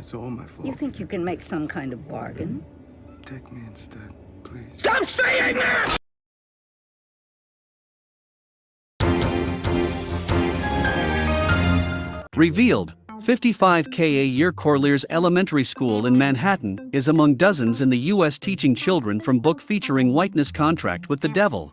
It's all my fault. You think you can make some kind of bargain? Take me instead, please. Stop saying that! Revealed 55K a year Corlears Elementary School in Manhattan is among dozens in the US teaching children from book featuring whiteness contract with the devil.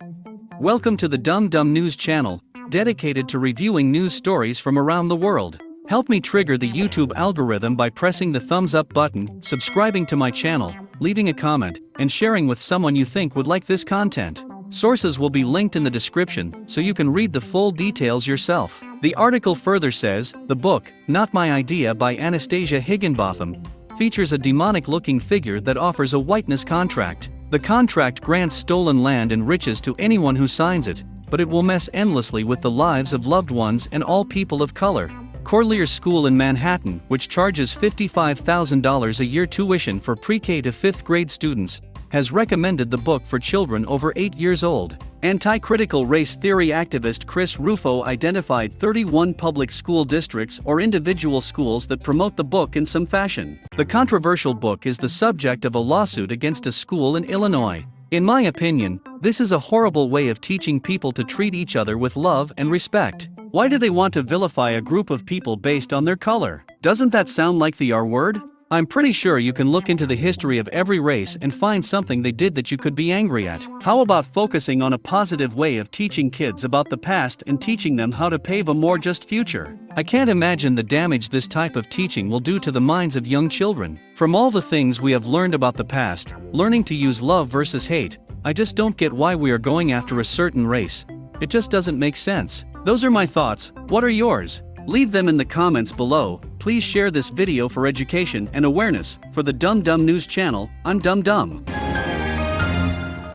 Welcome to the Dumb Dumb News channel, dedicated to reviewing news stories from around the world. Help me trigger the YouTube algorithm by pressing the thumbs up button, subscribing to my channel, leaving a comment, and sharing with someone you think would like this content. Sources will be linked in the description so you can read the full details yourself. The article further says the book, Not My Idea by Anastasia Higginbotham, features a demonic looking figure that offers a whiteness contract. The contract grants stolen land and riches to anyone who signs it, but it will mess endlessly with the lives of loved ones and all people of color. Corlears School in Manhattan, which charges $55,000 a year tuition for pre-K to 5th grade students, has recommended the book for children over 8 years old. Anti-critical race theory activist Chris Rufo identified 31 public school districts or individual schools that promote the book in some fashion. The controversial book is the subject of a lawsuit against a school in Illinois. In my opinion, this is a horrible way of teaching people to treat each other with love and respect. Why do they want to vilify a group of people based on their color? Doesn't that sound like the R word? I'm pretty sure you can look into the history of every race and find something they did that you could be angry at. How about focusing on a positive way of teaching kids about the past and teaching them how to pave a more just future? I can't imagine the damage this type of teaching will do to the minds of young children. From all the things we have learned about the past, learning to use love versus hate, I just don't get why we are going after a certain race. It just doesn't make sense. Those are my thoughts, what are yours? Leave them in the comments below, please share this video for education and awareness, for the Dumb Dumb News channel, I'm Dumb Dumb.